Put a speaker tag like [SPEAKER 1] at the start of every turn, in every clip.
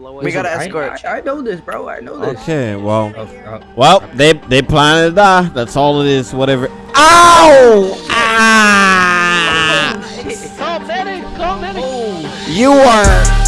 [SPEAKER 1] We got to
[SPEAKER 2] I-
[SPEAKER 1] escort.
[SPEAKER 2] I, I know this, bro. I know this.
[SPEAKER 3] Okay, well,
[SPEAKER 2] Oh, oh.
[SPEAKER 3] well, they they plan to die. Ah, that's all it is. Whatever. Ow! Ah!
[SPEAKER 1] Call medic! Call medic!
[SPEAKER 3] You are.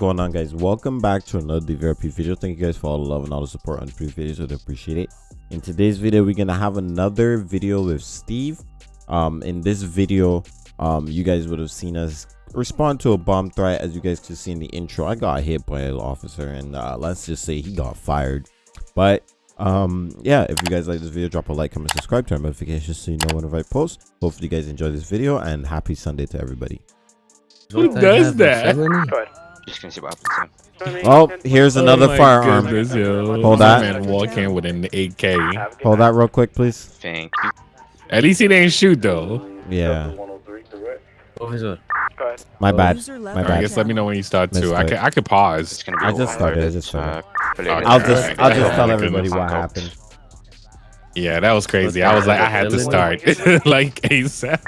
[SPEAKER 3] Going on, guys? Welcome back to another DVRP video. Thank you guys for all the love and all the support on the previous videos. I appreciate it. In today's video, we're gonna have another video with Steve. Um, in this video, um, you guys would have seen us respond to a bomb threat. As you guys could see in the intro, I got hit by an officer, and uh, let's just say he got fired. But um yeah if you guys like this video drop a like comment subscribe turn on notifications so you know whenever i post hopefully you guys enjoy this video and happy sunday to everybody
[SPEAKER 4] Who does that?
[SPEAKER 2] Felony?
[SPEAKER 5] Just gonna see what happens.
[SPEAKER 3] oh here's another
[SPEAKER 4] Oh
[SPEAKER 3] firearm
[SPEAKER 4] goodness, yo.
[SPEAKER 3] Hold
[SPEAKER 4] That
[SPEAKER 3] that.
[SPEAKER 4] man walk in with an AK.
[SPEAKER 3] hold that real quick please
[SPEAKER 5] Thank you.
[SPEAKER 4] At least he didn't shoot though.
[SPEAKER 3] yeah my bad
[SPEAKER 6] User
[SPEAKER 3] my
[SPEAKER 6] left
[SPEAKER 4] I guess let me know when you start
[SPEAKER 3] Let's.
[SPEAKER 4] I can I could pause.
[SPEAKER 5] It's gonna be.
[SPEAKER 3] Just started, I just started.
[SPEAKER 5] uh,
[SPEAKER 3] i'll just i'll just
[SPEAKER 4] Oh
[SPEAKER 3] tell everybody what happened
[SPEAKER 4] Yeah, that was crazy. I was like, I had to start like ASAP.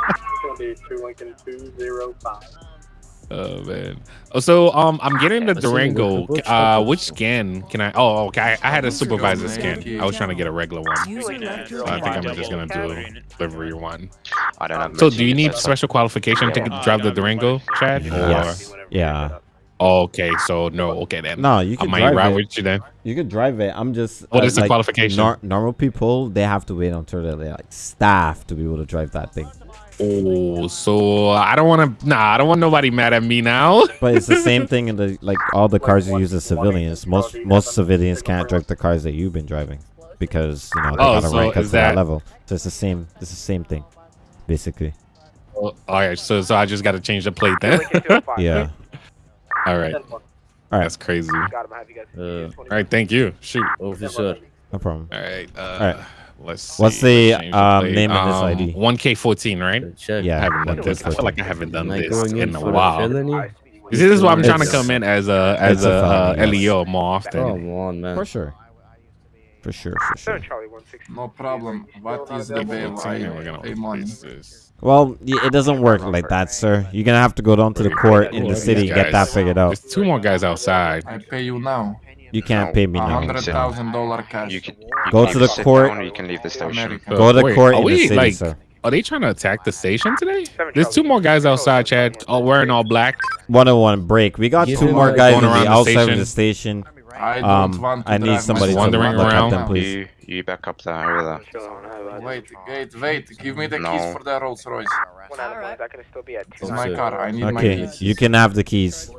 [SPEAKER 4] Oh man. Oh, so um, I'm getting the
[SPEAKER 2] Let's see, we
[SPEAKER 4] Durango. Uh, which scan can I? Oh, okay. I, I had a supervisor scan. I was trying to get a regular one.
[SPEAKER 6] User left your
[SPEAKER 4] I think I'm just gonna do a delivery one.
[SPEAKER 5] I don't know.
[SPEAKER 4] So, do you need special qualification to drive the Durango, Chad?
[SPEAKER 3] yes yeah
[SPEAKER 4] Or, okay, so no. Okay then.
[SPEAKER 3] no you can
[SPEAKER 4] I
[SPEAKER 3] can
[SPEAKER 4] might
[SPEAKER 3] drive
[SPEAKER 4] ride
[SPEAKER 3] it
[SPEAKER 4] with you then.
[SPEAKER 3] you could drive it i'm just
[SPEAKER 4] What
[SPEAKER 3] uh,
[SPEAKER 4] is the
[SPEAKER 3] like,
[SPEAKER 4] qualification?
[SPEAKER 3] nor- normal people they have to wait until they're like staff to be able to drive that thing
[SPEAKER 4] Oh, so I don't want to. Nah, I don't want nobody mad at me now.
[SPEAKER 3] But it's the same thing in the like all the cars you use as civilians. Most most civilians can't drive the cars that you've been driving because you know they
[SPEAKER 4] Oh,
[SPEAKER 3] gotta
[SPEAKER 4] so
[SPEAKER 3] rank up
[SPEAKER 4] is
[SPEAKER 3] to that
[SPEAKER 4] that-
[SPEAKER 3] level. So it's the same. It's the same thing, basically.
[SPEAKER 4] Oh, all right, so so I just got to change the plate then.
[SPEAKER 3] Yeah.
[SPEAKER 4] All right.
[SPEAKER 3] All right. right.
[SPEAKER 4] That's crazy.
[SPEAKER 2] Uh,
[SPEAKER 4] All right, thank you. Shoot.
[SPEAKER 2] officer.
[SPEAKER 3] No problem.
[SPEAKER 4] All right. Uh,
[SPEAKER 3] right.
[SPEAKER 4] Let's. See.
[SPEAKER 3] What's the,
[SPEAKER 4] Let's
[SPEAKER 3] um,
[SPEAKER 4] plate.
[SPEAKER 3] name in this
[SPEAKER 4] Um,
[SPEAKER 3] ID?
[SPEAKER 4] 1K14, right?
[SPEAKER 2] Check.
[SPEAKER 3] Yeah.
[SPEAKER 4] I haven't done this. I
[SPEAKER 3] K
[SPEAKER 4] feel like I haven't done
[SPEAKER 2] Am I
[SPEAKER 4] this in
[SPEAKER 2] in
[SPEAKER 4] a while.
[SPEAKER 2] a felony?
[SPEAKER 4] You see, this is why I'm trying to come in as a as
[SPEAKER 3] a
[SPEAKER 4] a, uh,
[SPEAKER 3] yes.
[SPEAKER 4] LEO more often.
[SPEAKER 2] Come on, man.
[SPEAKER 3] For sure. For sure. For sure.
[SPEAKER 7] No problem. What is the bail?
[SPEAKER 4] 14, and we're
[SPEAKER 7] I
[SPEAKER 4] gonna
[SPEAKER 7] pay money.
[SPEAKER 4] increase this.
[SPEAKER 3] Well, it doesn't work like that, sir. You're gonna have to go down to the court in the city and get that figured out.
[SPEAKER 4] There's two more guys outside.
[SPEAKER 7] I pay you now.
[SPEAKER 3] You can't
[SPEAKER 5] No.
[SPEAKER 3] pay me
[SPEAKER 7] A
[SPEAKER 3] now.
[SPEAKER 7] hundred thousand dollar cash.
[SPEAKER 5] You can. You
[SPEAKER 3] Go to the court.
[SPEAKER 5] down you can leave the station.
[SPEAKER 7] America.
[SPEAKER 3] Go to
[SPEAKER 4] Wait,
[SPEAKER 3] court
[SPEAKER 4] are
[SPEAKER 3] in the
[SPEAKER 4] we,
[SPEAKER 3] city,
[SPEAKER 4] like,
[SPEAKER 3] sir.
[SPEAKER 4] Are they trying to attack the station today? There's two more guys outside, Chad, all wearing all black.
[SPEAKER 3] 101 break. We got
[SPEAKER 2] Give
[SPEAKER 3] two more guys
[SPEAKER 4] Going
[SPEAKER 3] on
[SPEAKER 4] around
[SPEAKER 3] the
[SPEAKER 4] the
[SPEAKER 3] outside of the station.
[SPEAKER 7] I don't
[SPEAKER 3] Um,
[SPEAKER 7] want to
[SPEAKER 3] I need
[SPEAKER 7] drive
[SPEAKER 3] somebody to
[SPEAKER 7] myself
[SPEAKER 4] Wandering
[SPEAKER 3] look
[SPEAKER 4] around.
[SPEAKER 3] at them, please.
[SPEAKER 5] You you back up there over there.
[SPEAKER 7] Wait, wait, wait. Give me the
[SPEAKER 5] No.
[SPEAKER 7] keys for the Rolls Royce.
[SPEAKER 6] Alright.
[SPEAKER 7] It's my car. I need my
[SPEAKER 3] Okay,
[SPEAKER 7] keys.
[SPEAKER 3] you can have the keys.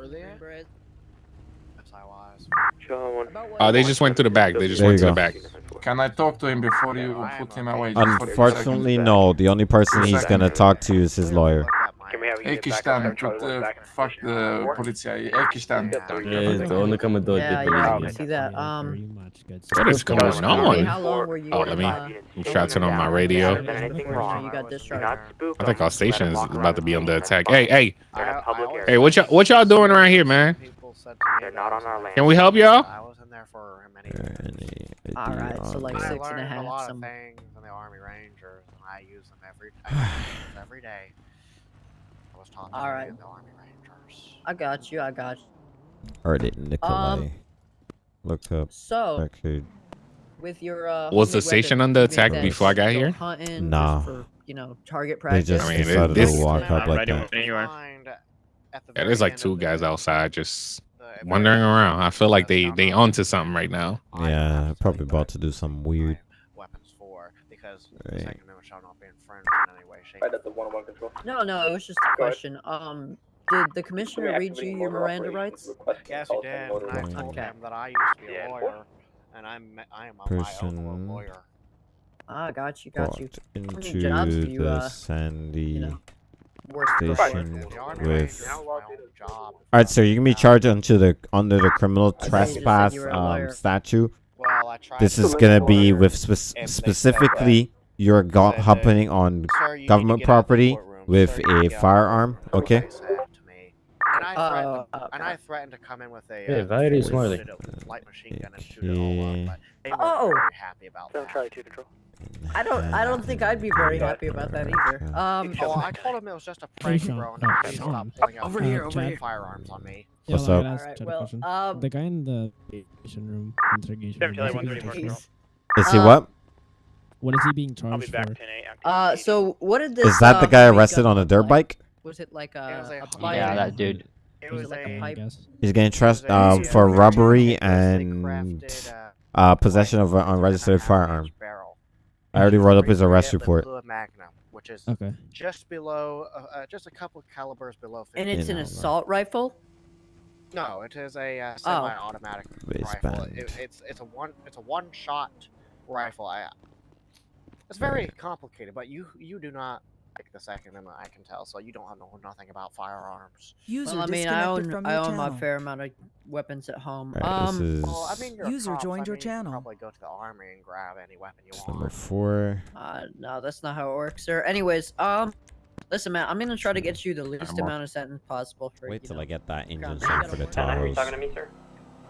[SPEAKER 4] Uh, they just went to the back. They just
[SPEAKER 3] There
[SPEAKER 4] went
[SPEAKER 3] you
[SPEAKER 4] to the back.
[SPEAKER 7] Can I talk to him before you put him away? Just for two
[SPEAKER 3] Unfortunately, no. The only person he's gonna talk to is his lawyer.
[SPEAKER 7] Eki stan, put uh, fuck the poliția. Eki stan.
[SPEAKER 2] Yeah, the only come and do.
[SPEAKER 8] Yeah, yeah, I can see that. Um,
[SPEAKER 4] What is going
[SPEAKER 8] hey,
[SPEAKER 4] on?
[SPEAKER 8] how long were you?
[SPEAKER 4] Oh, let me.
[SPEAKER 8] uh,
[SPEAKER 4] I'm trying to turn on my radio.
[SPEAKER 8] You got discharged.
[SPEAKER 4] I think our station is about to be under attack. Hey, hey, hey! What y'all what y'all doing around here, man? Can we help y'all?
[SPEAKER 9] I was in there for many
[SPEAKER 3] Any
[SPEAKER 8] All right, so like
[SPEAKER 3] there?
[SPEAKER 9] I
[SPEAKER 8] six and
[SPEAKER 9] learned a lot
[SPEAKER 8] some-
[SPEAKER 9] of things in the Army Rangers, and I use them every I use them every day. I was taught
[SPEAKER 8] All
[SPEAKER 9] that the Army Rangers.
[SPEAKER 8] I got you. I got you.
[SPEAKER 3] Ardit Nikolai. Look up
[SPEAKER 8] So,
[SPEAKER 3] record.
[SPEAKER 8] with your uh,
[SPEAKER 4] Was the station
[SPEAKER 8] weapons,
[SPEAKER 4] under attack before I got here?
[SPEAKER 8] Hunting
[SPEAKER 3] Nah.
[SPEAKER 8] For, you know, target practice.
[SPEAKER 3] They
[SPEAKER 8] practice.
[SPEAKER 3] just
[SPEAKER 4] I mean, it-
[SPEAKER 3] decided
[SPEAKER 4] this-
[SPEAKER 3] to walk up like that.
[SPEAKER 9] Find
[SPEAKER 4] Yeah, there's like two guys outside just
[SPEAKER 9] the very
[SPEAKER 4] wandering around. I feel like they they onto something right now.
[SPEAKER 3] Yeah, probably about to do something
[SPEAKER 9] my
[SPEAKER 3] weird.
[SPEAKER 9] Weapons for because the
[SPEAKER 3] Right.
[SPEAKER 9] Second Amendment shall not be infringed in any way, shape, or
[SPEAKER 8] No, no, it was just a question. Um, did the commissioner read you your Miranda rights?
[SPEAKER 9] Yes, he did. And I told
[SPEAKER 8] Okay.
[SPEAKER 9] him that I used to be a lawyer, and I'm I am a my own
[SPEAKER 3] Person-
[SPEAKER 9] lawyer.
[SPEAKER 8] Ah, got you, got you.
[SPEAKER 3] Into
[SPEAKER 8] you,
[SPEAKER 3] the
[SPEAKER 8] uh,
[SPEAKER 3] Sandy.
[SPEAKER 8] know, Worst
[SPEAKER 3] Station. With-
[SPEAKER 9] Rangers, my own job.
[SPEAKER 3] All right, so you're gonna be charged onto the under the criminal
[SPEAKER 8] I thought you just said
[SPEAKER 3] trespass
[SPEAKER 8] you
[SPEAKER 3] um, statute.
[SPEAKER 9] Well, I tried
[SPEAKER 3] This is gonna be with spec-
[SPEAKER 9] if they said
[SPEAKER 3] specifically you're go- happening on
[SPEAKER 9] Sir, you need to
[SPEAKER 3] government
[SPEAKER 9] get out of the
[SPEAKER 3] property with
[SPEAKER 9] Sir, you need
[SPEAKER 3] a
[SPEAKER 9] to get out of the
[SPEAKER 3] firearm, okay?
[SPEAKER 9] they said to me. And I threatened,
[SPEAKER 8] Uh,
[SPEAKER 9] and I threatened to come in with a
[SPEAKER 2] Yeah,
[SPEAKER 9] uh,
[SPEAKER 2] very
[SPEAKER 9] full
[SPEAKER 2] smartly.
[SPEAKER 9] light machine gun and shoot it all up,
[SPEAKER 3] Okay.
[SPEAKER 9] but they weren't
[SPEAKER 8] Oh.
[SPEAKER 9] very happy about that.
[SPEAKER 8] I don't. I don't think I'd be very happy about that either. Um.
[SPEAKER 9] Oh, I told him it was just a prank,
[SPEAKER 6] Sean,
[SPEAKER 9] bro. And
[SPEAKER 6] uh, Sean.
[SPEAKER 9] stopped pulling out
[SPEAKER 8] Over
[SPEAKER 6] Uh,
[SPEAKER 8] here,
[SPEAKER 9] uh,
[SPEAKER 8] over here.
[SPEAKER 9] firearms on me.
[SPEAKER 6] Yeah,
[SPEAKER 3] What's up?
[SPEAKER 6] gotta ask
[SPEAKER 8] Alright, well, um,
[SPEAKER 6] the guy in the interrogation room, interrogation room.
[SPEAKER 1] Seven,
[SPEAKER 6] what's he
[SPEAKER 1] Charlie,
[SPEAKER 6] being
[SPEAKER 1] 134.
[SPEAKER 6] charged
[SPEAKER 8] Jeez.
[SPEAKER 3] Is he
[SPEAKER 8] Uh,
[SPEAKER 3] what?
[SPEAKER 6] for? What is he being
[SPEAKER 1] I'll be back
[SPEAKER 6] for?
[SPEAKER 1] 10 8.
[SPEAKER 8] Uh. So what did this?
[SPEAKER 3] Is that the
[SPEAKER 8] uh,
[SPEAKER 3] guy arrested on a dirt
[SPEAKER 8] like?
[SPEAKER 3] bike?
[SPEAKER 8] Was it like
[SPEAKER 9] It was
[SPEAKER 8] a,
[SPEAKER 9] a
[SPEAKER 8] a?
[SPEAKER 10] Yeah, that dude.
[SPEAKER 9] It
[SPEAKER 8] Was
[SPEAKER 9] was
[SPEAKER 8] it like a
[SPEAKER 9] a.
[SPEAKER 6] I
[SPEAKER 8] pipe?
[SPEAKER 3] He's getting trust
[SPEAKER 9] it
[SPEAKER 3] uh,
[SPEAKER 9] a-
[SPEAKER 3] for robbery
[SPEAKER 9] it was a
[SPEAKER 3] and
[SPEAKER 9] uh,
[SPEAKER 3] uh, possession of an
[SPEAKER 9] pipe with an
[SPEAKER 3] unregistered
[SPEAKER 9] half-inch
[SPEAKER 3] firearm.
[SPEAKER 9] Barrel.
[SPEAKER 3] I already wrote up his arrest report.
[SPEAKER 9] Magnum, which is
[SPEAKER 6] Okay.
[SPEAKER 9] just below, uh, uh, just a couple of calibers below. 50.
[SPEAKER 8] And it's an
[SPEAKER 3] Yeah, no, no.
[SPEAKER 8] assault rifle.
[SPEAKER 9] No, it is a uh,
[SPEAKER 8] Oh.
[SPEAKER 9] semi-automatic
[SPEAKER 3] Waistband.
[SPEAKER 9] rifle. It, it's it's a one it's a one-shot rifle. I, it's very complicated, but you you do not like the Second Amendment. I can tell, so you don't know nothing about firearms.
[SPEAKER 11] User
[SPEAKER 8] Well, I mean, I own I own my
[SPEAKER 11] channel.
[SPEAKER 8] fair amount of weapons at home.
[SPEAKER 3] Alright, this
[SPEAKER 8] Um.
[SPEAKER 3] is
[SPEAKER 9] Well, I mean, you're
[SPEAKER 11] User
[SPEAKER 9] cop,
[SPEAKER 11] joined
[SPEAKER 9] I
[SPEAKER 11] your
[SPEAKER 9] mean, you
[SPEAKER 11] channel.
[SPEAKER 9] Probably go to the army and grab any weapon you
[SPEAKER 3] it's number four.
[SPEAKER 8] Uh, no, that's not how it works, sir. Anyways, um, listen, man, I'm gonna try to get you the least amount of sentence possible for. You.
[SPEAKER 3] Wait till
[SPEAKER 8] know.
[SPEAKER 3] I get that engine
[SPEAKER 8] Ground
[SPEAKER 3] sent for the Tahoes.
[SPEAKER 1] me, sir?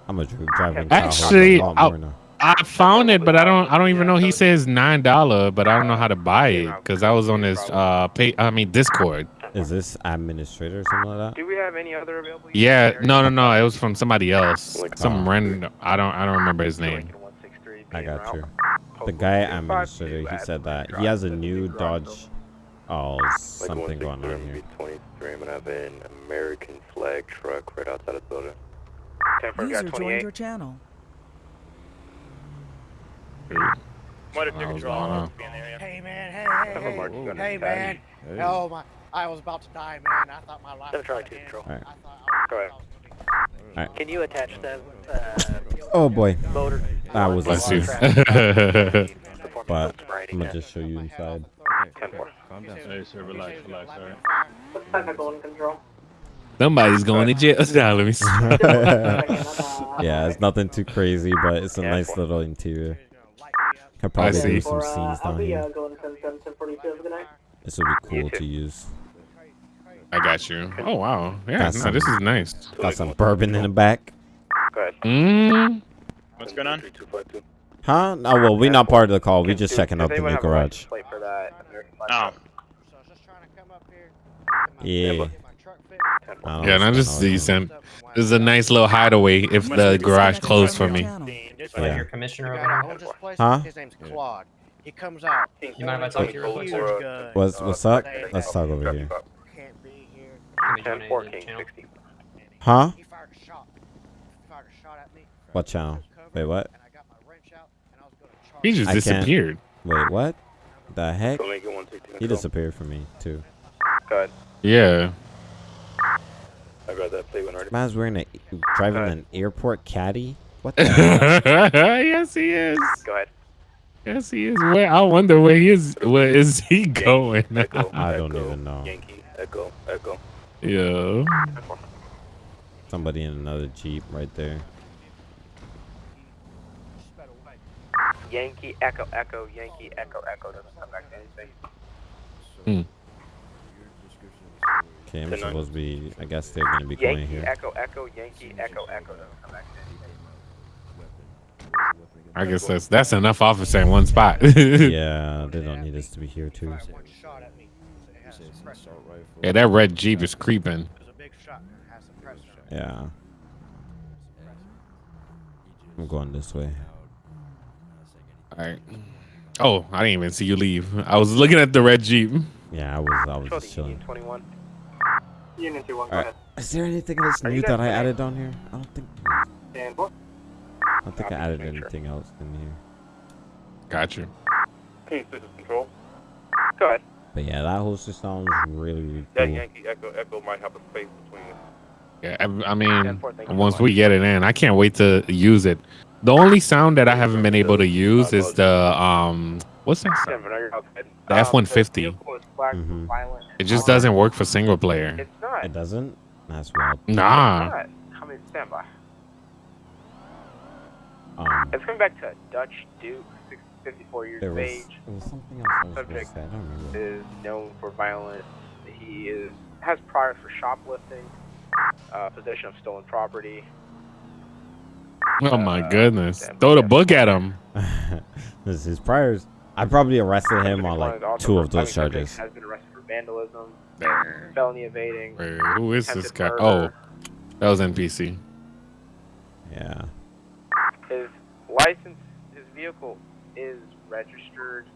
[SPEAKER 3] I'm a dri- driving
[SPEAKER 4] Actually,
[SPEAKER 3] Tahoe a lot
[SPEAKER 4] I'll-
[SPEAKER 3] more now.
[SPEAKER 4] I found it, but I don't. I don't even know. He says nine dollar, but I don't know how to buy it because I was on his uh pay. I mean Discord.
[SPEAKER 3] Is this administrator or something like that?
[SPEAKER 1] Do we have any other available?
[SPEAKER 4] Yeah, no, no, no. It was from somebody else.
[SPEAKER 1] Like,
[SPEAKER 4] Some random. I don't. I don't remember his name.
[SPEAKER 3] I got
[SPEAKER 1] route.
[SPEAKER 3] you. The guy administrator, he said that he has a new Dodge. Oh, something going on here.
[SPEAKER 1] 23, I'm gonna have an American flag truck right outside of the building. 10
[SPEAKER 11] User joined your channel.
[SPEAKER 1] What if
[SPEAKER 4] I
[SPEAKER 1] you
[SPEAKER 4] was
[SPEAKER 1] control
[SPEAKER 4] going on.
[SPEAKER 1] be in the area?
[SPEAKER 9] Hey man, hey
[SPEAKER 1] Have a
[SPEAKER 9] hey hey,
[SPEAKER 1] gun
[SPEAKER 9] hey Oh my, I was about to die, man. I thought my life.
[SPEAKER 1] Seven
[SPEAKER 9] was
[SPEAKER 1] Charlie
[SPEAKER 9] gonna
[SPEAKER 1] two,
[SPEAKER 9] end.
[SPEAKER 1] control.
[SPEAKER 3] Alright.
[SPEAKER 9] I thought I was-
[SPEAKER 1] Go ahead.
[SPEAKER 9] I was gonna-
[SPEAKER 1] Can you attach the uh,
[SPEAKER 3] Oh boy,
[SPEAKER 1] motor?
[SPEAKER 3] that was
[SPEAKER 4] Bless
[SPEAKER 3] a
[SPEAKER 4] you.
[SPEAKER 1] But
[SPEAKER 3] But I'm gonna just show you inside.
[SPEAKER 1] 10 4.
[SPEAKER 9] Hey, sir, relax, relax, alright.
[SPEAKER 1] Control.
[SPEAKER 4] Somebody's going to jail. Nah, let me see.
[SPEAKER 3] yeah, it's nothing too crazy, but it's a nice little interior. Could probably
[SPEAKER 4] see.
[SPEAKER 3] do some scenes down here.
[SPEAKER 1] going 10 7 10 42. Have a good night.
[SPEAKER 3] This would be cool to use.
[SPEAKER 4] I got you. Oh wow. Yeah.
[SPEAKER 3] Got
[SPEAKER 4] No, this is nice.
[SPEAKER 3] Got some bourbon in the back.
[SPEAKER 1] Go ahead.
[SPEAKER 4] Mm.
[SPEAKER 1] What's going on? 3252.
[SPEAKER 3] Huh? No, well, we're not part of the call. We're just checking out the new
[SPEAKER 1] have a license
[SPEAKER 3] garage.
[SPEAKER 1] plate for that American flag
[SPEAKER 9] Oh.
[SPEAKER 1] truck?
[SPEAKER 3] Yeah.
[SPEAKER 9] Get my truck fixed.
[SPEAKER 1] 10
[SPEAKER 3] I don't
[SPEAKER 4] Yeah, no,
[SPEAKER 3] understand
[SPEAKER 4] this
[SPEAKER 3] how
[SPEAKER 4] is
[SPEAKER 3] it
[SPEAKER 4] decent.
[SPEAKER 9] Up.
[SPEAKER 4] This is a nice little hideaway if the garage closed for me.
[SPEAKER 3] Yeah.
[SPEAKER 1] your commissioner over there.
[SPEAKER 9] owns this place,
[SPEAKER 3] Huh?
[SPEAKER 9] His name's Claude. He comes out.
[SPEAKER 1] You mind if I talk to you real quick?
[SPEAKER 9] Huge gun.
[SPEAKER 3] What's what's up? Let's talk over here.
[SPEAKER 9] Can't be here.
[SPEAKER 1] 10 4 King 60.
[SPEAKER 3] Huh?
[SPEAKER 9] He fired a shot. He fired a shot at me.
[SPEAKER 3] What channel? Wait, what?
[SPEAKER 9] And I got my wrench out, and I was gonna charge
[SPEAKER 4] He just disappeared.
[SPEAKER 3] Wait, what? The heck? He disappeared from me too.
[SPEAKER 1] Go.
[SPEAKER 4] Yeah.
[SPEAKER 1] I got that plate when already.
[SPEAKER 3] Man's wearing a driving an airport caddy. What the?
[SPEAKER 4] yes, he is.
[SPEAKER 1] Go ahead.
[SPEAKER 4] Yes, he is. Where I wonder where he is. Where is he going?
[SPEAKER 1] Echo,
[SPEAKER 3] I don't
[SPEAKER 1] Echo,
[SPEAKER 3] even know.
[SPEAKER 1] Yankee, Echo, Echo.
[SPEAKER 4] yeah.
[SPEAKER 3] Somebody in another jeep right there.
[SPEAKER 1] Yankee, Echo, Echo, Yankee, Echo, Echo. Doesn't come back to anything. Hmm.
[SPEAKER 3] Okay, I'm
[SPEAKER 1] The nine.
[SPEAKER 3] supposed to be. I guess they're gonna be going
[SPEAKER 1] Yankee,
[SPEAKER 3] here.
[SPEAKER 1] Echo, Echo, Yankee, Echo, Echo. Doesn't come back to anything.
[SPEAKER 4] I guess that's that's enough officer in one spot.
[SPEAKER 3] Yeah, they don't need us to be here too.
[SPEAKER 9] Fired one shot at me. It has suppressor.
[SPEAKER 4] yeah, that red jeep is creeping.
[SPEAKER 9] It was a big shot. It has suppressor.
[SPEAKER 3] Yeah, I'm going this way.
[SPEAKER 4] All right. Oh, I didn't even see you leave. I was looking at the red jeep.
[SPEAKER 3] Yeah, I was. I was just chilling.
[SPEAKER 1] 21. Union 2 1, go
[SPEAKER 3] Alright.
[SPEAKER 1] ahead.
[SPEAKER 3] Is there anything else
[SPEAKER 1] Are you
[SPEAKER 3] new that I added on here? I don't think.
[SPEAKER 1] Stand for.
[SPEAKER 3] I don't think I added
[SPEAKER 1] make sure.
[SPEAKER 3] anything else in here.
[SPEAKER 4] Got you.
[SPEAKER 1] King, this is control. Go ahead.
[SPEAKER 3] But yeah, that holster sounds really, really
[SPEAKER 1] That
[SPEAKER 3] cool.
[SPEAKER 1] Yankee Echo Echo might have a space between us.
[SPEAKER 4] Yeah, I, I mean,
[SPEAKER 1] 10 4, thank you so
[SPEAKER 4] once we get it in, I can't wait to use it. The only sound that I haven't been able to use is the um, what's that sound?
[SPEAKER 1] Denver, no, you're.
[SPEAKER 4] The
[SPEAKER 1] Um,
[SPEAKER 4] F-150.
[SPEAKER 1] vehicle is flagged for
[SPEAKER 3] Mhm.
[SPEAKER 1] violent-
[SPEAKER 4] It just doesn't work for single player.
[SPEAKER 1] It's not.
[SPEAKER 3] It doesn't. That's wild.
[SPEAKER 4] Nah.
[SPEAKER 1] It's not. How standby?
[SPEAKER 3] Um,
[SPEAKER 1] It's coming back to a Dutch Duke, 54 years
[SPEAKER 3] there
[SPEAKER 1] of age.
[SPEAKER 3] there was something else I was
[SPEAKER 1] Subject
[SPEAKER 3] say. I don't remember.
[SPEAKER 1] Is known for violence. He is has priors for shoplifting, uh, possession of stolen property.
[SPEAKER 4] Oh my
[SPEAKER 1] Uh,
[SPEAKER 4] goodness! Throw the book at him.
[SPEAKER 3] this is his priors. I probably arrested him on like two of those
[SPEAKER 1] I mean, subject
[SPEAKER 3] charges.
[SPEAKER 1] Has been arrested for vandalism, felony evading.
[SPEAKER 4] Wait, who is this guy?
[SPEAKER 1] murder.
[SPEAKER 4] Oh, that was NPC.
[SPEAKER 3] Yeah.
[SPEAKER 1] His license, his vehicle is registered,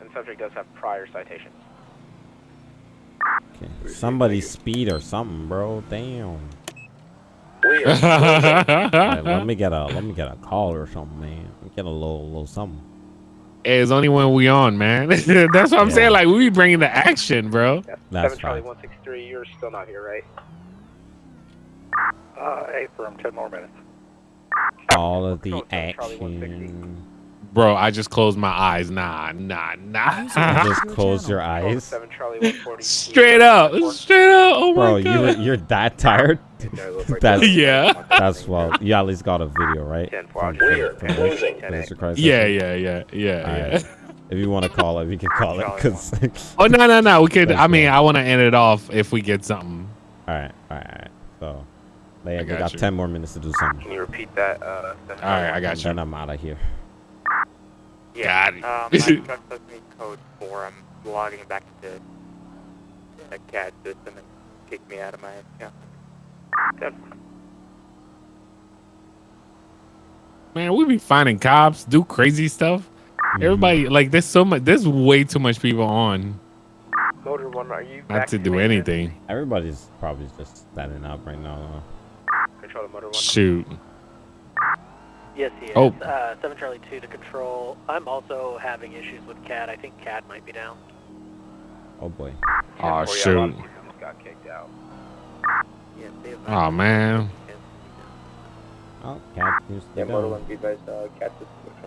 [SPEAKER 1] and subject does have prior citations.
[SPEAKER 3] Okay. Somebody speed or something, bro. Damn.
[SPEAKER 4] hey,
[SPEAKER 3] Alright, let me get a let me get a call or something, man. Get a little little something.
[SPEAKER 4] It's only when we on, man. That's what I'm
[SPEAKER 3] Yeah.
[SPEAKER 4] saying. Like we be bringing the action, bro.
[SPEAKER 1] Yeah.
[SPEAKER 3] That's
[SPEAKER 1] Seven Charlie one six three. You're still not here, right? Uh, eight for him. Ten more minutes.
[SPEAKER 3] All of the
[SPEAKER 1] Control seven, Charlie 160.
[SPEAKER 3] action.
[SPEAKER 4] Bro, I just closed my eyes. Nah, nah, nah.
[SPEAKER 3] Just close your eyes.
[SPEAKER 1] Seven Charlie one forty.
[SPEAKER 4] Straight up, straight up. Oh my
[SPEAKER 3] Bro, you
[SPEAKER 4] god.
[SPEAKER 3] you're that tired? That's
[SPEAKER 4] Yeah.
[SPEAKER 3] that's well. You at least got a video, right?
[SPEAKER 1] Ten
[SPEAKER 3] From-
[SPEAKER 1] four.
[SPEAKER 3] from- from Mr. Mr.
[SPEAKER 4] Yeah, yeah, yeah, yeah,
[SPEAKER 3] Alright.
[SPEAKER 4] yeah.
[SPEAKER 3] If you want to call it, we can call it. Cause
[SPEAKER 4] Oh no, no, no. We could. I mean. I want to end it off if we get something.
[SPEAKER 3] all right, all right, all right. So, like,
[SPEAKER 4] I got
[SPEAKER 3] got
[SPEAKER 4] you.
[SPEAKER 3] ten more minutes to do something.
[SPEAKER 1] Can you repeat that? Uh,
[SPEAKER 4] All right, I got
[SPEAKER 3] And
[SPEAKER 4] you.
[SPEAKER 3] then I'm out of here.
[SPEAKER 4] Got it.
[SPEAKER 10] Um, my truck does me code 4. I'm logging back to the CAD system and kick me out of my account.
[SPEAKER 4] Man, we be finding cops do crazy stuff. Everybody like there's so much. There's way too much people on
[SPEAKER 1] Motor one. Are you
[SPEAKER 4] not to do anything.
[SPEAKER 3] Everybody's probably just standing up right now.
[SPEAKER 1] Control the motor one.
[SPEAKER 4] Shoot.
[SPEAKER 11] Yes, he is.
[SPEAKER 4] Oh.
[SPEAKER 11] Uh, 7 Charlie 2 to control. I'm also having issues with CAD. I think CAD might be down.
[SPEAKER 3] Oh boy.
[SPEAKER 4] Oh
[SPEAKER 1] Or, yeah, a lot
[SPEAKER 4] shoot.
[SPEAKER 1] of people just got kicked out.
[SPEAKER 11] Yes,
[SPEAKER 4] Oh man,
[SPEAKER 3] Oh, cat news to go.
[SPEAKER 1] be advised. Uh, cat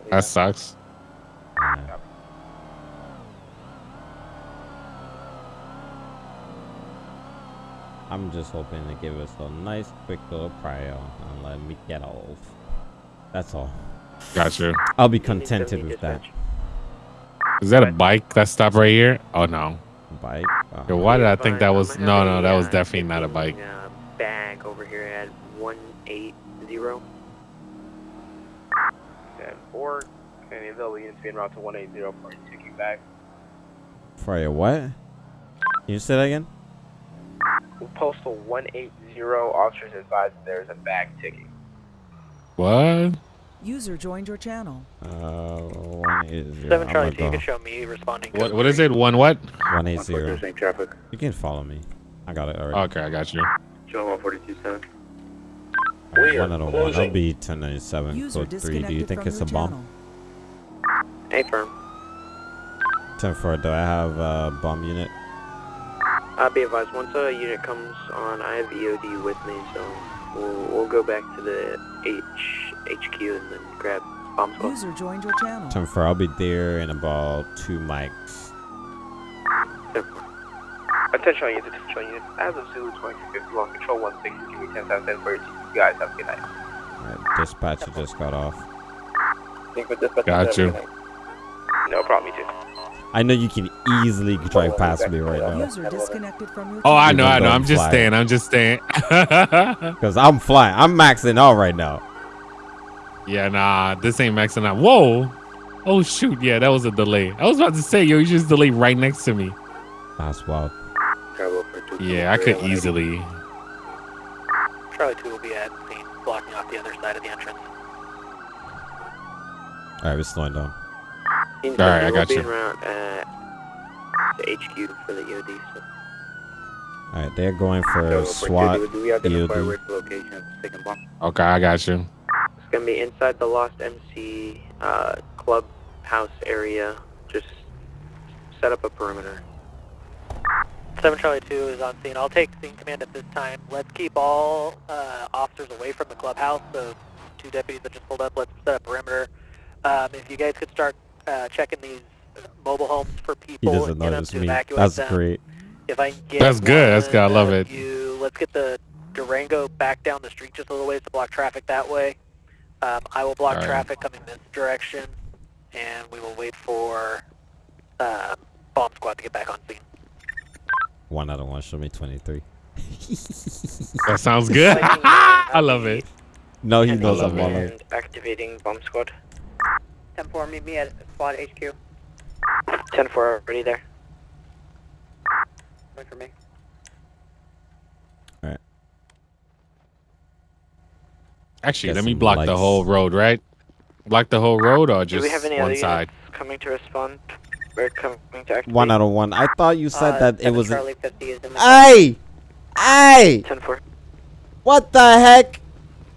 [SPEAKER 4] that sucks.
[SPEAKER 3] Yeah. I'm just hoping to give us a nice quick little prior and let me get off. That's all.
[SPEAKER 4] Gotcha.
[SPEAKER 3] I'll be contented with that.
[SPEAKER 4] Is that a bike that stopped right here? Oh no.
[SPEAKER 3] Bike. Uh,
[SPEAKER 4] Yo, why did I think that was? No, no, that was definitely not a bike.
[SPEAKER 10] ticking, Uh, bag over here at 180.
[SPEAKER 1] Ten four. Any available units being routed to one eight zero for ticking back.
[SPEAKER 3] For a what? Can you say that again?
[SPEAKER 1] Postal one eight zero. Officers advised that there is a bag ticking.
[SPEAKER 4] What?
[SPEAKER 12] User joined your channel.
[SPEAKER 3] Uh, one eight zero.
[SPEAKER 11] 7
[SPEAKER 3] I'm
[SPEAKER 11] Charlie
[SPEAKER 3] gonna
[SPEAKER 11] 2, you can show me responding.
[SPEAKER 4] What? What is it? One what?
[SPEAKER 3] One eight zero.
[SPEAKER 1] traffic.
[SPEAKER 3] You can follow me. I got it already.
[SPEAKER 4] Okay, I got you.
[SPEAKER 1] Joe one forty two seven.
[SPEAKER 3] Alright, one out of one. I'll be 1097 code 3. Do you think it's a
[SPEAKER 12] your
[SPEAKER 3] bomb?
[SPEAKER 12] channel.
[SPEAKER 10] Hey, firm.
[SPEAKER 3] 10 4. Do I have a bomb unit?
[SPEAKER 10] Uh, be advised, once a unit comes on, I have EOD with me, so we'll, we'll go back to the H HQ and then grab bomb squad.
[SPEAKER 12] User joined your channel.
[SPEAKER 3] 10 4. I'll be there in about two mics.
[SPEAKER 1] Attention all units, attention all units. As of Zulu 2250, long control 160, give me 10 seconds for you guys. Have a good night.
[SPEAKER 3] Alright, dispatcher just got off.
[SPEAKER 4] Got you.
[SPEAKER 1] No problem, me too.
[SPEAKER 3] I know you can easily drive past me right now.
[SPEAKER 12] User disconnected from your
[SPEAKER 4] Oh, I know, I know. I'm
[SPEAKER 3] I'm
[SPEAKER 4] just staying. I'm just staying.
[SPEAKER 3] Because I'm flying. I'm maxing out right now.
[SPEAKER 4] yeah, nah, this ain't maxing out. Whoa. Oh shoot, yeah, that was a delay. I was about to say, yo, you just delayed right next to me.
[SPEAKER 3] That's wild.
[SPEAKER 4] Yeah, I could easily.
[SPEAKER 11] Charlie 2 will be at scene, blocking off the other side of the entrance.
[SPEAKER 3] Alright, we're slowing down.
[SPEAKER 10] All
[SPEAKER 4] right, I got you.
[SPEAKER 10] Around, uh, the HQ for the EOD. So.
[SPEAKER 3] Alright, they're going for a SWAT.
[SPEAKER 10] Do we
[SPEAKER 3] EOD.
[SPEAKER 10] where the location of the second bomb?
[SPEAKER 4] Okay, I got you.
[SPEAKER 10] It's gonna be inside the Lost MC uh, clubhouse area. Just set up a perimeter.
[SPEAKER 11] 7 Charlie 2 is on scene. I'll take scene command at this time. Let's keep all uh, officers away from the clubhouse. So, two deputies that just pulled up, let's set up perimeter. Um, if you guys could start uh, checking these mobile homes for
[SPEAKER 3] He
[SPEAKER 11] people
[SPEAKER 3] doesn't
[SPEAKER 11] and get them
[SPEAKER 3] notice
[SPEAKER 11] to
[SPEAKER 3] me. That's
[SPEAKER 11] them.
[SPEAKER 3] great.
[SPEAKER 11] If I get
[SPEAKER 4] That's good. That's good. I love it.
[SPEAKER 11] You, let's get the Durango back down the street just a little ways to block traffic that way. Um, I will block
[SPEAKER 4] All right.
[SPEAKER 11] traffic coming this direction, and we will wait for uh, bomb squad to get back on scene.
[SPEAKER 3] One out of one. Show me 23.
[SPEAKER 4] That sounds good. I love it.
[SPEAKER 3] No, he
[SPEAKER 10] And
[SPEAKER 3] knows
[SPEAKER 4] love
[SPEAKER 3] I'm
[SPEAKER 4] it.
[SPEAKER 3] on
[SPEAKER 10] and activating bomb squad.
[SPEAKER 8] 10-4, meet me at squad HQ.
[SPEAKER 10] 10-4 already there.
[SPEAKER 8] Wait for me. Alright.
[SPEAKER 4] Actually,
[SPEAKER 3] Get
[SPEAKER 4] let me
[SPEAKER 3] some
[SPEAKER 4] block the whole road, right? Block the whole road or
[SPEAKER 10] Do
[SPEAKER 4] just
[SPEAKER 10] we have any
[SPEAKER 4] one
[SPEAKER 10] other
[SPEAKER 4] side?
[SPEAKER 10] units coming to respond? We're coming to activate.
[SPEAKER 3] One out of one. I thought you said
[SPEAKER 8] Uh,
[SPEAKER 3] that it was.
[SPEAKER 8] Charlie 50 is in the
[SPEAKER 3] Hey! Hey!
[SPEAKER 10] 10-4.
[SPEAKER 3] What the heck?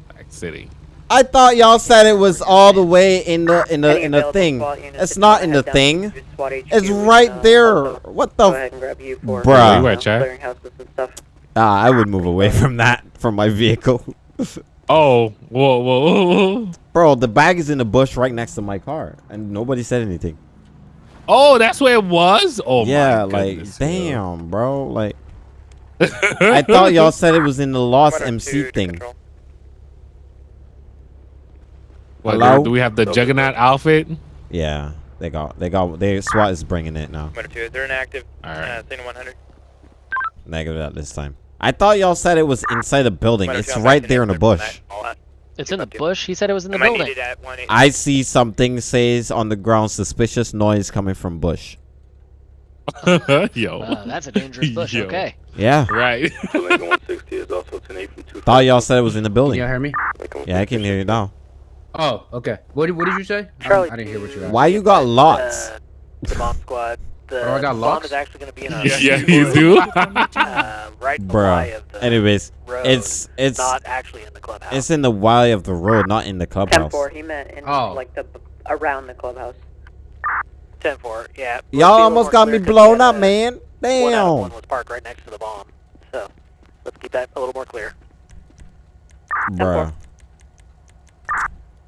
[SPEAKER 4] Back city.
[SPEAKER 3] I thought y'all said it was all the way in the in the
[SPEAKER 8] Any
[SPEAKER 3] in the thing. It's not in the thing.
[SPEAKER 8] to SWAT HQ,
[SPEAKER 3] It's right
[SPEAKER 8] uh,
[SPEAKER 3] there. What the?
[SPEAKER 8] ahead and you for
[SPEAKER 3] Bruh.
[SPEAKER 4] Where you Chad?
[SPEAKER 8] clearing houses and stuff.
[SPEAKER 3] Ah, I would move away from that from my vehicle.
[SPEAKER 4] Oh, whoa, whoa, whoa, whoa.
[SPEAKER 3] Bro, the bag is in the bush right next to my car, and nobody said anything.
[SPEAKER 4] Oh, that's where it was. Oh
[SPEAKER 3] yeah,
[SPEAKER 4] my
[SPEAKER 3] like damn, bro. Like I thought y'all said it was in the Lost MC thing.
[SPEAKER 4] What,
[SPEAKER 3] Hello?
[SPEAKER 4] do, do we have the Juggernaut outfit?
[SPEAKER 3] Yeah, they got they got they SWAT is bringing it now.
[SPEAKER 1] They're inactive.
[SPEAKER 4] All right.
[SPEAKER 1] Uh, Signal 100.
[SPEAKER 3] Negative at this time. I thought y'all said it was inside the building.
[SPEAKER 1] Might have
[SPEAKER 3] It's
[SPEAKER 1] gone
[SPEAKER 3] right
[SPEAKER 1] back
[SPEAKER 3] there in the
[SPEAKER 1] clear from
[SPEAKER 3] bush.
[SPEAKER 1] that. All that.
[SPEAKER 13] It's in the bush. He said it was in the
[SPEAKER 1] I might
[SPEAKER 13] building.
[SPEAKER 1] need it at 180.
[SPEAKER 3] I see something says on the ground suspicious noise coming from bush.
[SPEAKER 4] Yo.
[SPEAKER 13] Uh, that's a dangerous bush.
[SPEAKER 4] Yo.
[SPEAKER 13] Okay.
[SPEAKER 3] Yeah.
[SPEAKER 4] Right.
[SPEAKER 3] Thought y'all said it was in the building.
[SPEAKER 14] Can you hear me?
[SPEAKER 3] Yeah, I can hear you now.
[SPEAKER 14] Oh, okay. What did, what did you say? I,
[SPEAKER 11] Charlie
[SPEAKER 14] don't- I didn't hear what you asked.
[SPEAKER 3] Why you got lots?
[SPEAKER 11] Uh, the bomb squad. The
[SPEAKER 14] Oh, I got
[SPEAKER 11] bomb
[SPEAKER 14] locks?
[SPEAKER 11] is actually going to be in a
[SPEAKER 4] Yeah, yeah, you do.
[SPEAKER 11] uh, right in the of the
[SPEAKER 3] Anyways,
[SPEAKER 11] road,
[SPEAKER 3] it's it's
[SPEAKER 11] not actually in the clubhouse.
[SPEAKER 3] it's in the Y of the road, not in the clubhouse.
[SPEAKER 8] 10-4, he meant in
[SPEAKER 14] Oh.
[SPEAKER 8] like the around the clubhouse.
[SPEAKER 11] 10-4, yeah. Let's
[SPEAKER 3] Y'all almost got me blown up,
[SPEAKER 11] had,
[SPEAKER 3] man.
[SPEAKER 11] One out of one
[SPEAKER 3] Damn.
[SPEAKER 11] was parked right next to the bomb. So let's keep that a little more clear.
[SPEAKER 3] Bruh.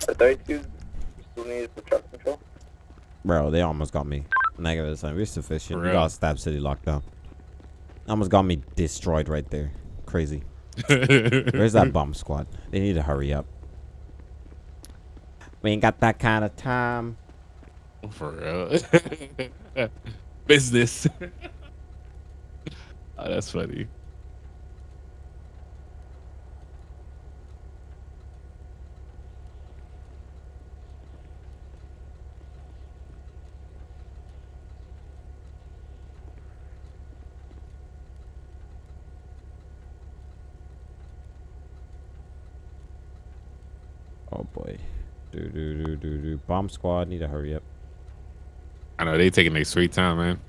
[SPEAKER 1] The 32 still truck control.
[SPEAKER 3] Bro, they almost got me. Negative time. We're sufficient.
[SPEAKER 4] For
[SPEAKER 3] We got Stab City locked down. Almost got me destroyed right there. Crazy. Where's that bomb squad? They need to hurry up. We ain't got that kind of time.
[SPEAKER 4] For real. Business. oh, that's funny.
[SPEAKER 3] Oh boy. Do do do do do. Bomb squad need to hurry up.
[SPEAKER 4] I know they taking their sweet time, man.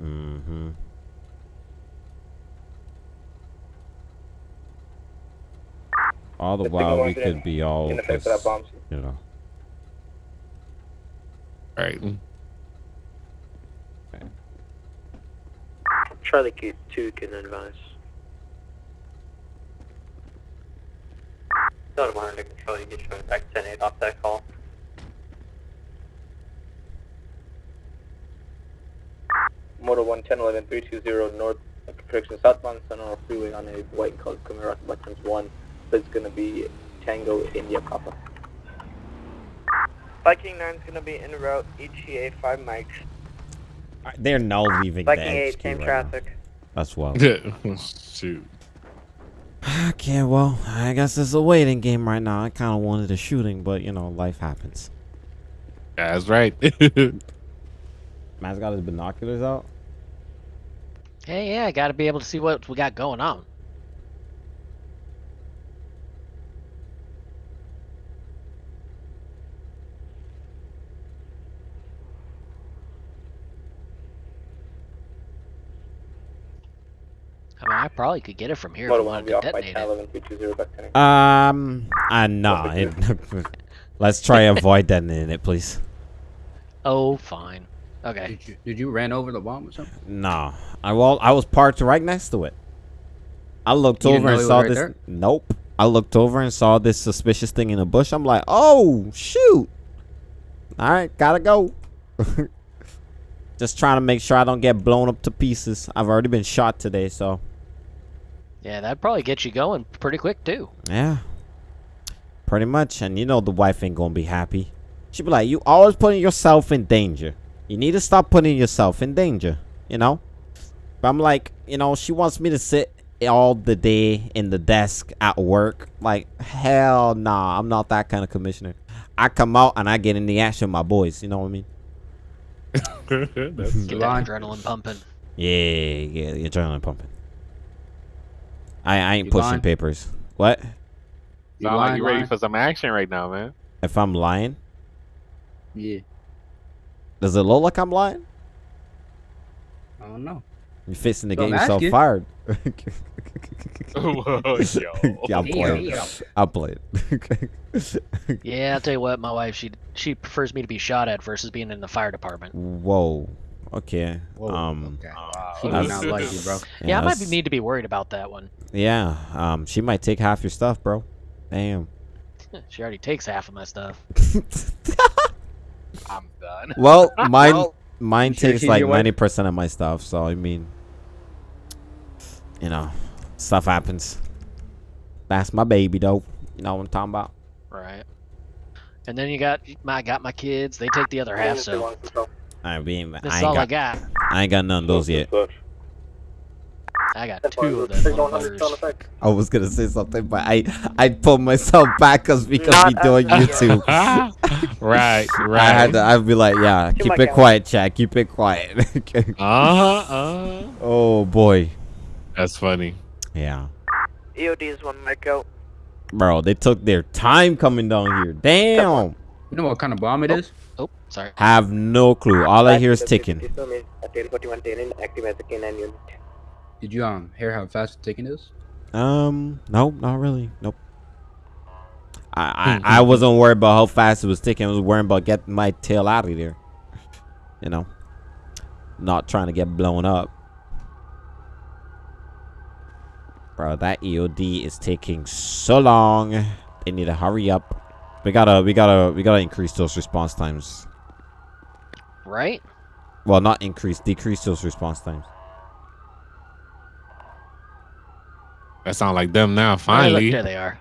[SPEAKER 3] Mm-hmm. All the
[SPEAKER 1] Just
[SPEAKER 3] while we could be all
[SPEAKER 1] in the face of that
[SPEAKER 3] just, you know.
[SPEAKER 4] Right.
[SPEAKER 10] Charlie Q 2 can advise.
[SPEAKER 11] Not under control, you get shown back 10-8 off that call.
[SPEAKER 1] Motor 110 320 north direction southbound Sonora Freeway on a white and colored Camaro Buttons 1. That's going to be Tango India Papa. Viking 9 is going to be en route ETA 5 mics.
[SPEAKER 3] They're now leaving
[SPEAKER 8] Viking
[SPEAKER 3] the
[SPEAKER 8] 8, same
[SPEAKER 3] right
[SPEAKER 8] traffic.
[SPEAKER 3] now. That's well.
[SPEAKER 4] Shoot.
[SPEAKER 3] Okay, well, I guess it's a waiting game right now. I kind of wanted a shooting, but you know, life happens.
[SPEAKER 4] That's right.
[SPEAKER 3] Man's got his binoculars out.
[SPEAKER 13] Hey, yeah, I got to be able to see what we got going on. I probably could get it from here if
[SPEAKER 1] Motor
[SPEAKER 13] you wanted to detonate it.
[SPEAKER 1] 10 320 back 10
[SPEAKER 3] Um, uh, nah. it- let's try avoid detonating it, please.
[SPEAKER 13] Oh, fine. Okay.
[SPEAKER 14] Did you, did you ran over the bomb or something?
[SPEAKER 3] Nah, I well, I was parked right next to it. I looked
[SPEAKER 14] You
[SPEAKER 3] over and
[SPEAKER 14] know it was
[SPEAKER 3] saw
[SPEAKER 14] right
[SPEAKER 3] this.
[SPEAKER 14] there?
[SPEAKER 3] Nope. I looked over and saw this suspicious thing in the bush. I'm like, oh shoot! All right, gotta go. Just trying to make sure I don't get blown up to pieces. I've already been shot today, so
[SPEAKER 13] Yeah, that'd probably get you going pretty quick, too.
[SPEAKER 3] yeah, pretty much. And you know the wife ain't gonna be happy. She'd be like, you always putting yourself in danger. You need to stop putting yourself in danger. You know. But I'm like, you know, she wants me to sit all the day in the desk at work. Like, hell nah, I'm not that kind of commissioner. I come out and I get in the action with my boys. You know what I mean?
[SPEAKER 4] That's
[SPEAKER 13] Get that adrenaline pumping.
[SPEAKER 3] Yeah, yeah, the adrenaline pumping. I, I ain't
[SPEAKER 14] You
[SPEAKER 3] pushing
[SPEAKER 14] lying?
[SPEAKER 3] papers. What?
[SPEAKER 14] You
[SPEAKER 4] Sound like
[SPEAKER 14] lying,
[SPEAKER 4] you ready
[SPEAKER 14] lying?
[SPEAKER 4] for some action right now, man.
[SPEAKER 3] If I'm lying,
[SPEAKER 14] Yeah.
[SPEAKER 3] does it look like I'm lying?
[SPEAKER 14] I don't know.
[SPEAKER 3] You're fixing to
[SPEAKER 14] Well,
[SPEAKER 3] get yourself
[SPEAKER 14] asking.
[SPEAKER 3] fired?
[SPEAKER 4] Whoa, yo.
[SPEAKER 3] yeah, I'm playing.
[SPEAKER 14] Damn.
[SPEAKER 3] I'm playing.
[SPEAKER 13] Yeah, I'll tell you what, my wife she she prefers me to be shot at versus being in the fire department.
[SPEAKER 3] Whoa. Okay.
[SPEAKER 14] Whoa,
[SPEAKER 3] um.
[SPEAKER 14] okay.
[SPEAKER 4] She
[SPEAKER 14] She not like you, bro.
[SPEAKER 13] Yeah, I might be, need to be worried about that one.
[SPEAKER 3] Yeah. Um. She might take half your stuff, bro. Damn.
[SPEAKER 13] She already takes half of my stuff.
[SPEAKER 4] I'm done.
[SPEAKER 3] Well, mine
[SPEAKER 14] Well,
[SPEAKER 3] mine takes
[SPEAKER 14] seen
[SPEAKER 3] like ninety percent of my stuff. So I mean, you know, stuff happens. That's my baby, though. You know what I'm talking about?
[SPEAKER 13] Right. And then you got my got my kids. They take the other half. So
[SPEAKER 3] I mean,
[SPEAKER 13] this
[SPEAKER 3] I
[SPEAKER 13] is all I
[SPEAKER 3] ain't got,
[SPEAKER 13] got.
[SPEAKER 3] I ain't got none of those yet.
[SPEAKER 13] I got two of them.
[SPEAKER 3] I was gonna say something, but I I pulled myself back cause because
[SPEAKER 11] Not
[SPEAKER 3] we doing. YouTube.
[SPEAKER 4] right, right.
[SPEAKER 3] I had to. I'd be like, yeah, keep it quiet, Chad. Keep it quiet.
[SPEAKER 4] Uh-huh, uh
[SPEAKER 3] oh boy,
[SPEAKER 4] That's funny.
[SPEAKER 3] yeah,
[SPEAKER 10] EOD is one mic out.
[SPEAKER 3] bro. They took their time coming down here. Damn.
[SPEAKER 14] You know what kind of bomb it is?
[SPEAKER 13] Oh, sorry.
[SPEAKER 3] Have no clue. All I hear is ticking.
[SPEAKER 10] 1041 10 active as a K9 unit.
[SPEAKER 14] Did you um hear how fast the ticking is?
[SPEAKER 3] Um, no, not really. Nope. I, I I wasn't worried about how fast it was ticking. I was worried about getting my tail out of there. You know, not trying to get blown up. Bro, that EOD is taking so long. They need to hurry up. We gotta, we gotta, we gotta increase those response times.
[SPEAKER 13] Right?
[SPEAKER 3] Well, not increase, decrease those response times.
[SPEAKER 4] That sound like them now.
[SPEAKER 13] Oh, look,
[SPEAKER 4] Finally.
[SPEAKER 13] there they are.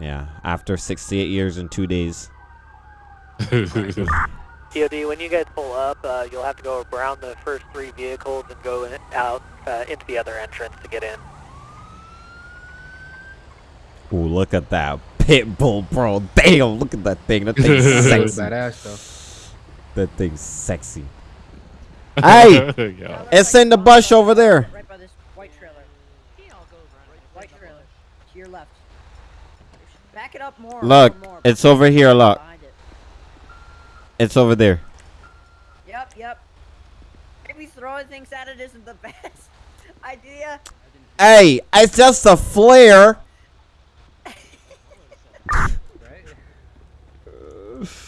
[SPEAKER 3] Yeah, after 68 years and two days.
[SPEAKER 11] EOD, when you guys pull up, uh, you'll have to go around the first three vehicles and go in, out uh, into the other entrance to get in.
[SPEAKER 3] Ooh, look at that pit bull, bro. Damn, look at that thing. That thing's
[SPEAKER 14] That's
[SPEAKER 3] sexy.
[SPEAKER 14] badass
[SPEAKER 3] That thing's sexy. Hey,
[SPEAKER 4] Yo.
[SPEAKER 3] it's in the bush over there.
[SPEAKER 8] Right by this white trailer. White trailer. To your left. Back it up more.
[SPEAKER 3] Look,
[SPEAKER 8] more, more.
[SPEAKER 3] it's over here. Look,
[SPEAKER 8] Behind it.
[SPEAKER 3] it's over there.
[SPEAKER 8] Yep, yep. Maybe throwing things at it isn't the best idea.
[SPEAKER 3] Hey, it's just a flare.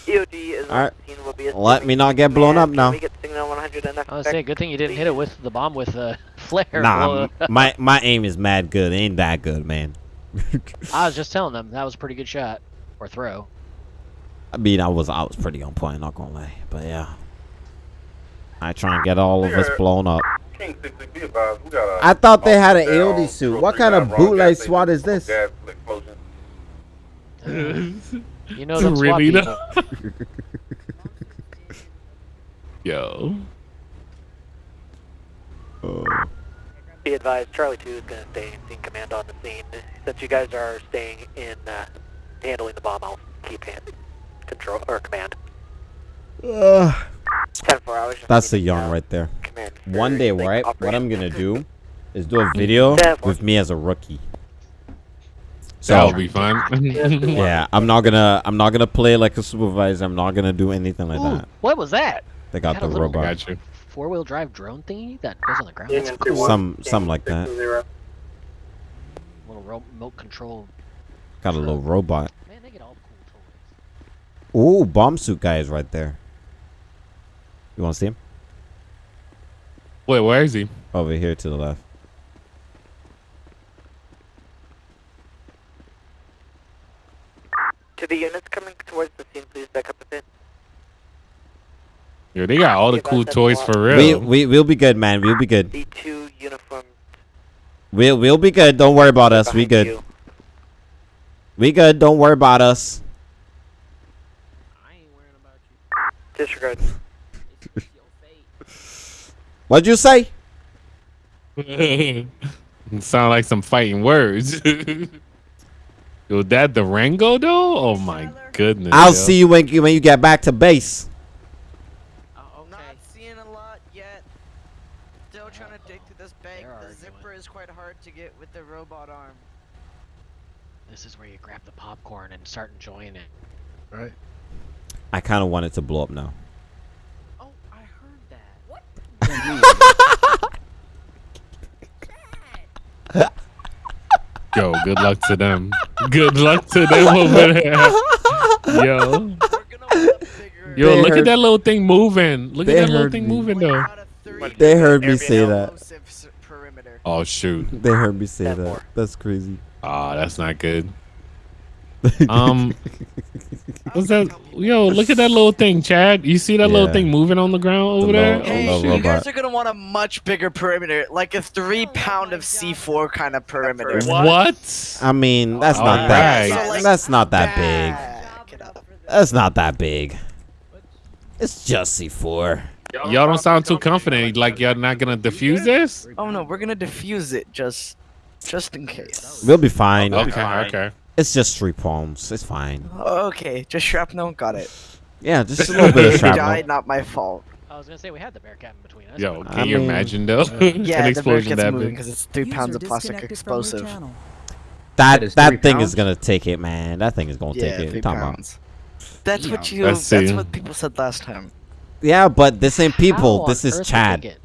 [SPEAKER 10] EOD is
[SPEAKER 3] Alright.
[SPEAKER 10] on. Will be
[SPEAKER 3] Let me not get blown up now.
[SPEAKER 10] We get signal 100 and
[SPEAKER 13] I was saying, good thing you didn't hit it with the bomb with the flare.
[SPEAKER 3] Nah, uh, my my aim is mad good. It ain't that good, man.
[SPEAKER 13] I was just telling them that was a pretty good shot or throw.
[SPEAKER 3] I mean, I was I was pretty on point. Not gonna lie, but yeah. I try and get all of us blown up.
[SPEAKER 15] King 60, be advised, we got a
[SPEAKER 3] I thought they had an
[SPEAKER 15] down,
[SPEAKER 3] AOD suit. What kind of bootleg
[SPEAKER 15] gas
[SPEAKER 3] SWAT is this?
[SPEAKER 15] Gas explosion.
[SPEAKER 13] You know them SWAT
[SPEAKER 4] Really
[SPEAKER 13] people.
[SPEAKER 4] though? Yo.
[SPEAKER 11] Be advised, Charlie 2 is going to stay in scene command on the scene. Since you guys are staying in uh, handling the bomb, I'll keep hand control or command.
[SPEAKER 3] Ugh.
[SPEAKER 10] 10 4 hours.
[SPEAKER 3] That's a
[SPEAKER 10] needing,
[SPEAKER 3] yarn
[SPEAKER 10] uh,
[SPEAKER 3] right there.
[SPEAKER 10] Command.
[SPEAKER 3] One day,
[SPEAKER 10] link
[SPEAKER 3] right? What. I'm gonna do is do a video with me as a rookie.
[SPEAKER 4] That
[SPEAKER 3] So
[SPEAKER 4] be fun.
[SPEAKER 3] yeah, I'm not gonna I'm not gonna play like a supervisor. I'm not gonna do anything like
[SPEAKER 13] Ooh,
[SPEAKER 3] that.
[SPEAKER 13] what was that?
[SPEAKER 3] They got
[SPEAKER 13] Got
[SPEAKER 3] the robot,
[SPEAKER 4] Got you.
[SPEAKER 13] Four wheel drive drone thingy that goes on the ground. That's cool.
[SPEAKER 1] 2-1,
[SPEAKER 3] some something like that.
[SPEAKER 13] Little remote control.
[SPEAKER 3] Got a little robot.
[SPEAKER 13] Man, they get all the cool toys.
[SPEAKER 3] Ooh, bomb suit guy is right there. You want to see him?
[SPEAKER 4] Wait, where is he?
[SPEAKER 3] Over here to the left.
[SPEAKER 10] To the units coming towards the scene, please back up a bit.
[SPEAKER 4] Yo, they got all the cool toys for real.
[SPEAKER 3] We we we'll be good, man. We'll be good.
[SPEAKER 10] The two uniformed
[SPEAKER 3] We'll we'll be good. Don't worry about us. We good.
[SPEAKER 10] you.
[SPEAKER 3] We good. Don't worry about us. I ain't worrying about you.
[SPEAKER 10] Disregard.
[SPEAKER 3] What'd you say?
[SPEAKER 4] Sound like some fighting words. Yo, Was that the Rango though? Oh my goodness.
[SPEAKER 3] I'll
[SPEAKER 4] yo.
[SPEAKER 3] see you when you when you get back to base.
[SPEAKER 9] Oh, Not seeing a lot yet. Still trying to dig through this bag. The zipper is quite hard to get with the robot arm.
[SPEAKER 13] This is where you grab the popcorn and start enjoying it.
[SPEAKER 14] Right.
[SPEAKER 3] I kind of want it to blow up now.
[SPEAKER 9] Oh, I heard that. What?
[SPEAKER 4] Yo, good luck to them. Good luck to them over there. Yo. Yo,
[SPEAKER 3] They
[SPEAKER 4] look
[SPEAKER 3] heard-
[SPEAKER 4] at that little thing moving. Look at that little thing
[SPEAKER 3] me.
[SPEAKER 4] moving though.
[SPEAKER 3] They heard me say that.
[SPEAKER 4] Oh shoot.
[SPEAKER 3] They heard me say that. That's crazy.
[SPEAKER 4] Oh, that's not good. Um, what's that? Yo, look at that little thing, Chad. You see that little thing moving on the ground over there?
[SPEAKER 3] little-
[SPEAKER 4] Oh,
[SPEAKER 3] little
[SPEAKER 4] shit.
[SPEAKER 9] You guys are gonna want a much bigger perimeter, like a three pound of C4 kind of perimeter.
[SPEAKER 4] What?
[SPEAKER 3] I mean, that's
[SPEAKER 4] All
[SPEAKER 3] not that.
[SPEAKER 4] right.
[SPEAKER 3] That's not that big. That's not that big. It's just C4.
[SPEAKER 4] Y'all don't sound too confident. Like y'all not gonna defuse this?
[SPEAKER 9] Oh no, we're gonna defuse it just, just in case.
[SPEAKER 3] We'll be fine.
[SPEAKER 4] Okay, okay.
[SPEAKER 3] It's just three palms. It's fine.
[SPEAKER 9] Oh, okay, just shrapnel. Got it.
[SPEAKER 3] Yeah, just a little bit of
[SPEAKER 9] You
[SPEAKER 3] shrapnel.
[SPEAKER 9] died, not my fault.
[SPEAKER 13] I was gonna say we had the Bearcat in between us.
[SPEAKER 4] Yo, can
[SPEAKER 3] I
[SPEAKER 4] you
[SPEAKER 3] mean-
[SPEAKER 4] imagine though?
[SPEAKER 9] Yeah,
[SPEAKER 4] An
[SPEAKER 9] the
[SPEAKER 4] explosion
[SPEAKER 9] Bearcat's
[SPEAKER 4] that
[SPEAKER 9] moving
[SPEAKER 4] big.
[SPEAKER 9] because it's three pounds of plastic explosive.
[SPEAKER 3] That
[SPEAKER 14] That is
[SPEAKER 3] that thing
[SPEAKER 14] pounds?
[SPEAKER 3] is gonna take it, man. That thing is gonna
[SPEAKER 9] Yeah,
[SPEAKER 3] take it.
[SPEAKER 9] three
[SPEAKER 3] Talking
[SPEAKER 9] pounds. That's what you.
[SPEAKER 4] Let's
[SPEAKER 9] That's what people said last time.
[SPEAKER 3] Yeah, but this ain't people.
[SPEAKER 13] How
[SPEAKER 3] This is
[SPEAKER 13] earth would they
[SPEAKER 3] Chad.
[SPEAKER 13] get-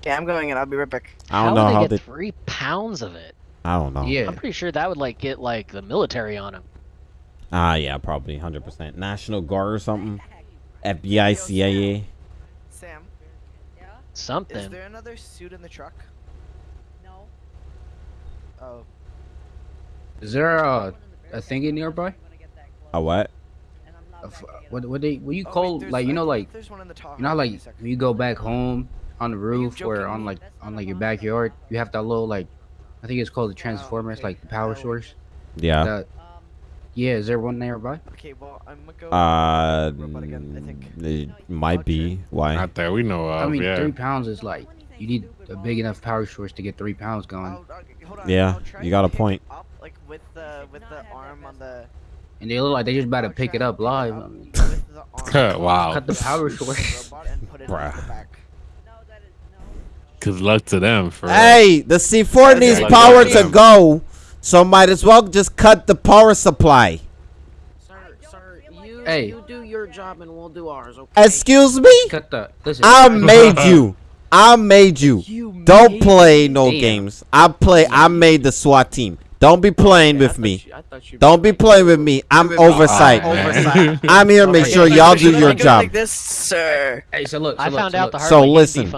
[SPEAKER 9] Okay, I'm going in. I'll be right back.
[SPEAKER 3] I don't
[SPEAKER 13] how
[SPEAKER 3] know
[SPEAKER 13] would
[SPEAKER 3] how
[SPEAKER 13] they
[SPEAKER 3] they.
[SPEAKER 13] get three pounds of it.
[SPEAKER 3] I don't know.
[SPEAKER 14] Yeah.
[SPEAKER 13] I'm pretty sure that would like get like the military on him.
[SPEAKER 3] Ah, yeah, probably 100%. National Guard or something. FBI, CIA.
[SPEAKER 9] Sam, Yeah.
[SPEAKER 13] Something.
[SPEAKER 9] Is there another suit in the truck?
[SPEAKER 8] No.
[SPEAKER 9] Oh,
[SPEAKER 14] Is there a a thingy nearby?
[SPEAKER 3] A what?
[SPEAKER 14] A f- What what they what you
[SPEAKER 9] Oh,
[SPEAKER 14] call
[SPEAKER 9] there's-
[SPEAKER 14] like you know like
[SPEAKER 9] there's one in the top.
[SPEAKER 14] you know how,
[SPEAKER 9] Give me a
[SPEAKER 14] like when you go back home on the roof or on like on like your backyard you have that little like I think it's called the transformer. It's like the power source.
[SPEAKER 3] Yeah.
[SPEAKER 14] That, yeah, is there one nearby?
[SPEAKER 9] Okay, well I'm gonna go.
[SPEAKER 3] Uh,
[SPEAKER 9] robot again, I think.
[SPEAKER 3] it might be. Why?
[SPEAKER 4] Not that we know of.
[SPEAKER 14] I mean,
[SPEAKER 4] yeah.
[SPEAKER 14] three pounds is like you need a big enough power source to get three pounds going.
[SPEAKER 9] Oh, okay, hold on,
[SPEAKER 3] Yeah, you got a point.
[SPEAKER 9] Up, like with the with the arm on the.
[SPEAKER 14] And they look like they just about to pick it up live. I mean,
[SPEAKER 9] With the arm
[SPEAKER 4] wow.
[SPEAKER 14] cut the power source.
[SPEAKER 9] robot and put it in
[SPEAKER 4] Bruh.
[SPEAKER 9] The back.
[SPEAKER 4] Good luck to them for.
[SPEAKER 3] Hey, the C4 needs
[SPEAKER 4] Okay.
[SPEAKER 3] power
[SPEAKER 4] Yeah.
[SPEAKER 3] to go, so might as well just cut the power supply.
[SPEAKER 9] Sir, sir, you
[SPEAKER 14] Hey.
[SPEAKER 9] you do your job and we'll do ours. Okay.
[SPEAKER 3] Excuse me?
[SPEAKER 14] Cut the listen.
[SPEAKER 3] I made you. I made you.
[SPEAKER 9] You
[SPEAKER 3] Don't
[SPEAKER 9] made
[SPEAKER 3] play no
[SPEAKER 14] Damn.
[SPEAKER 3] games. I play. I made the SWAT team. Don't be playing with me. Don't be playing with me. I'm oversight.
[SPEAKER 4] Oh, man.
[SPEAKER 9] Oversight.
[SPEAKER 3] I'm here to make sure y'all do your job.
[SPEAKER 9] Like this, sir.
[SPEAKER 14] Hey, so look. So
[SPEAKER 13] I
[SPEAKER 14] look,
[SPEAKER 13] found
[SPEAKER 14] so
[SPEAKER 13] out
[SPEAKER 14] look,
[SPEAKER 13] the hard
[SPEAKER 3] So
[SPEAKER 13] way you
[SPEAKER 3] listen.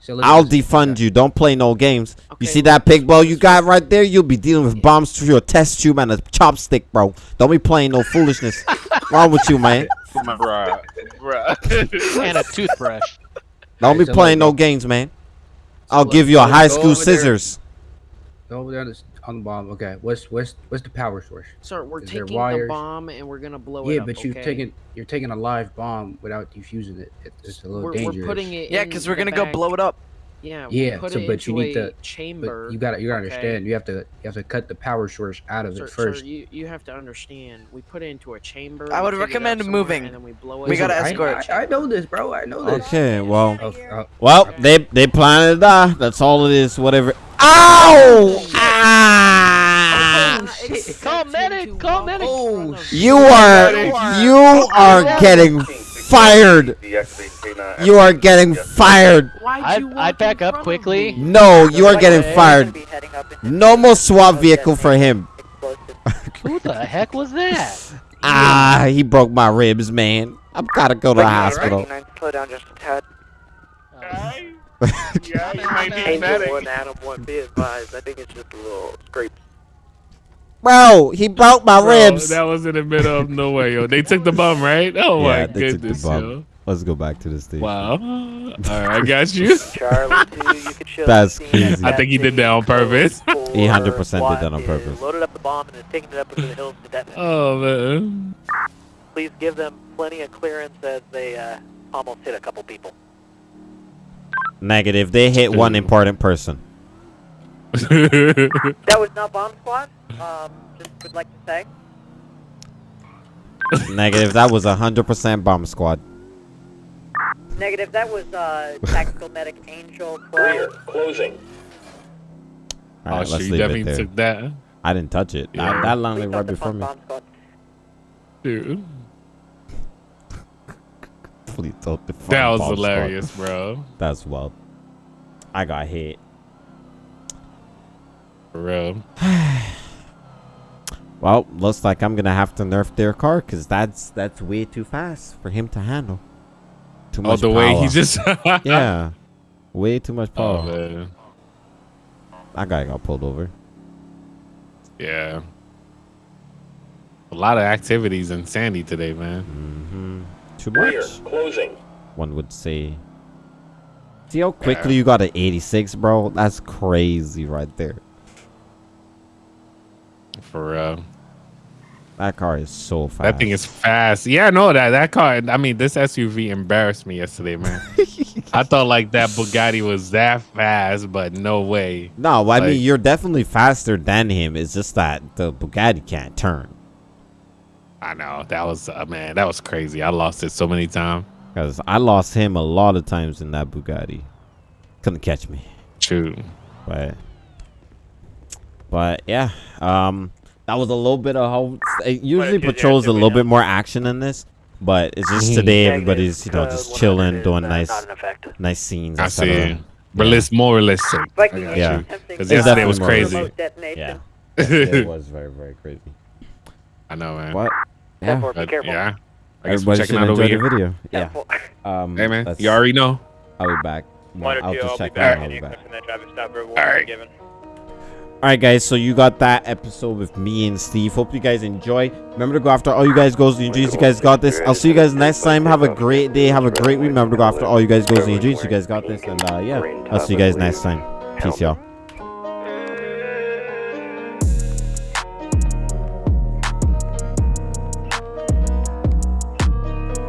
[SPEAKER 13] Defund you.
[SPEAKER 14] so
[SPEAKER 3] I'll defund you. Don't play no games. You see that pig blow you got right there? You'll be dealing with bombs through your test tube and a chopstick, bro. Don't be playing no foolishness. Wrong with you, man?
[SPEAKER 15] Bruh. Bruh.
[SPEAKER 13] and a toothbrush.
[SPEAKER 3] Don't be
[SPEAKER 14] so
[SPEAKER 3] playing no games, man. I'll
[SPEAKER 14] look,
[SPEAKER 3] give you a high school
[SPEAKER 14] over there.
[SPEAKER 3] scissors.
[SPEAKER 14] Go over there on the, on the bomb. Okay, what's what's what's the power source?
[SPEAKER 9] Sir, we're
[SPEAKER 14] Is there
[SPEAKER 9] taking the bomb and we're gonna blow it up.
[SPEAKER 14] Yeah,
[SPEAKER 9] up.
[SPEAKER 14] but you're
[SPEAKER 9] okay?
[SPEAKER 14] taking you're taking a live bomb without defusing it. It- It's a little
[SPEAKER 9] We're,
[SPEAKER 14] dangerous.
[SPEAKER 9] we're putting it.
[SPEAKER 8] Yeah, because we're gonna go blow it up.
[SPEAKER 9] Yeah. we
[SPEAKER 14] Yeah,
[SPEAKER 9] put
[SPEAKER 14] so
[SPEAKER 9] it
[SPEAKER 14] but you need
[SPEAKER 9] a
[SPEAKER 14] to
[SPEAKER 9] chamber.
[SPEAKER 14] But you gotta you gotta
[SPEAKER 9] okay?
[SPEAKER 14] understand. You have to you have to cut the power source out of
[SPEAKER 9] Sir,
[SPEAKER 14] it first.
[SPEAKER 9] sir, you, you have to understand. We put it into a chamber.
[SPEAKER 8] I would
[SPEAKER 9] take it up
[SPEAKER 8] recommend moving.
[SPEAKER 9] And then we blow it.
[SPEAKER 8] We gotta escort.
[SPEAKER 14] I, I know this, bro. I know this.
[SPEAKER 3] Okay, well,
[SPEAKER 14] Oh, oh,
[SPEAKER 3] well, they they planning to ah, die. That's all it is. Whatever. Ow! Ah!
[SPEAKER 13] Call medic! Call medic!
[SPEAKER 14] Oh,
[SPEAKER 3] You are you are getting fired. You are getting fired.
[SPEAKER 13] I'd, I'd back up quickly.
[SPEAKER 3] No, you are getting fired. No more SWAT vehicle for him.
[SPEAKER 13] Who the heck was that?
[SPEAKER 3] Ah, he broke my ribs, man. I've gotta go to the hospital.
[SPEAKER 10] Slow down just a tad.
[SPEAKER 15] Yeah, you might be
[SPEAKER 10] Angel
[SPEAKER 15] medic.
[SPEAKER 10] 1, Adam 1, be advised. I think it's just a little scrape.
[SPEAKER 3] Bro, he broke my
[SPEAKER 4] Bro,
[SPEAKER 3] ribs.
[SPEAKER 4] That was in the middle of nowhere, yo. They took the bum, right? Oh
[SPEAKER 3] Yeah,
[SPEAKER 4] my
[SPEAKER 3] they took the
[SPEAKER 4] goodness,
[SPEAKER 3] bum.
[SPEAKER 4] yo.
[SPEAKER 3] Let's go back to the station.
[SPEAKER 4] Wow. All right, I got you.
[SPEAKER 10] Charlie 2, you
[SPEAKER 3] That's crazy.
[SPEAKER 4] I think he did that on purpose.
[SPEAKER 10] four.
[SPEAKER 3] He 100% did that on purpose.
[SPEAKER 11] Loaded up the bomb and is taking it up into the hills to detonate.
[SPEAKER 4] Oh man.
[SPEAKER 11] Please give them plenty of clearance as they uh, almost hit a couple people.
[SPEAKER 3] Negative. They hit one important person.
[SPEAKER 11] That was not bomb squad?
[SPEAKER 8] um, just would like to say.
[SPEAKER 3] Negative. That was a hundred percent bomb squad.
[SPEAKER 8] Negative. That was uh, tactical medic Angel 12.
[SPEAKER 10] Closing.
[SPEAKER 3] All
[SPEAKER 4] Oh,
[SPEAKER 3] right,
[SPEAKER 4] shit,
[SPEAKER 3] let's
[SPEAKER 4] you
[SPEAKER 3] leave it
[SPEAKER 4] definitely
[SPEAKER 3] there.
[SPEAKER 4] took that.
[SPEAKER 3] I didn't touch it.
[SPEAKER 4] Yeah.
[SPEAKER 3] That, that landed right before me.
[SPEAKER 4] Dude,
[SPEAKER 3] Please don't defund
[SPEAKER 4] that was hilarious, bro.
[SPEAKER 3] That's wild. I got hit.
[SPEAKER 4] Bro.
[SPEAKER 3] Well, looks like I'm gonna have to nerf their car because that's that's way too fast for him to handle. Too much.
[SPEAKER 4] Oh,
[SPEAKER 3] much
[SPEAKER 4] the way he
[SPEAKER 3] power.
[SPEAKER 4] just.
[SPEAKER 3] yeah, way too much
[SPEAKER 4] Oh
[SPEAKER 3] power.
[SPEAKER 4] man.
[SPEAKER 3] that guy got pulled over.
[SPEAKER 4] Yeah. A lot of activities in Sandy today, man.
[SPEAKER 3] hmm Too much.
[SPEAKER 10] Closing.
[SPEAKER 3] One would say. See how quickly you got an 86, bro? That's crazy right there.
[SPEAKER 4] For real.
[SPEAKER 3] That car is so fast.
[SPEAKER 4] That thing is fast. Yeah, no, that that car. I mean, this SUV embarrassed me yesterday, man. I thought like that Bugatti was that fast, but no way.
[SPEAKER 3] No, I
[SPEAKER 4] Like-
[SPEAKER 3] mean you're definitely faster than him. It's just that the Bugatti can't turn.
[SPEAKER 4] I know that was uh, man, that was crazy. I lost it so many times.
[SPEAKER 3] Cause I lost him a lot of times in that Bugatti. Couldn't catch me.
[SPEAKER 4] True.
[SPEAKER 3] But but yeah, um, that was a little bit of how. It usually
[SPEAKER 11] if you
[SPEAKER 3] patrols a little bit more action than this, but it's just today everybody's you know
[SPEAKER 11] uh,
[SPEAKER 3] just chilling, doing
[SPEAKER 11] uh,
[SPEAKER 3] nice
[SPEAKER 11] not in effect.
[SPEAKER 3] nice scenes.
[SPEAKER 4] I
[SPEAKER 3] etc.
[SPEAKER 4] see. Realis- more realistic.
[SPEAKER 8] Viking
[SPEAKER 4] I got
[SPEAKER 3] Yeah.
[SPEAKER 4] Because
[SPEAKER 3] It's
[SPEAKER 4] yesterday was crazy.
[SPEAKER 3] Yeah, it was very very crazy.
[SPEAKER 4] I know, man.
[SPEAKER 3] What?
[SPEAKER 11] Yeah.
[SPEAKER 3] Yeah,
[SPEAKER 11] Be careful.
[SPEAKER 4] Yeah. I guess we're
[SPEAKER 3] everybody
[SPEAKER 4] checking
[SPEAKER 3] should
[SPEAKER 4] out over
[SPEAKER 3] enjoy the video. Yeah. Um,
[SPEAKER 4] Hey, man. You already know.
[SPEAKER 3] I'll be back. Well,
[SPEAKER 15] One or
[SPEAKER 3] I'll
[SPEAKER 15] two,
[SPEAKER 3] just
[SPEAKER 15] I'll be
[SPEAKER 3] check
[SPEAKER 15] back.
[SPEAKER 3] I'll be back.
[SPEAKER 15] question that traffic stop will
[SPEAKER 4] Alright.
[SPEAKER 3] All right, guys. So you got that episode with me and Steve. Hope you guys enjoy. Remember to go after all you guys goals and your dreams. You guys got this. I'll see you guys next time. Have a great day. Have a great week. Remember to go after all you guys goals and your dreams. You guys got this. And uh, yeah, I'll see you guys next time. Peace, y'all.